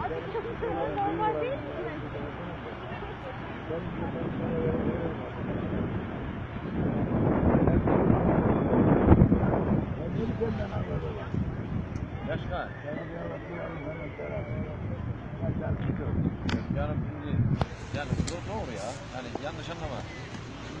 Abi çalışmanız normal değil mi? Yaşka. Yani doğru ya. Yani yanlış anlama.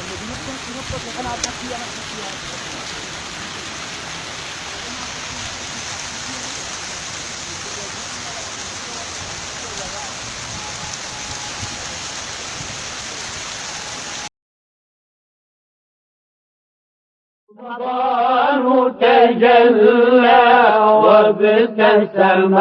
اللي بينطط بينطط اللي أنا رمضان تجلى وابتسم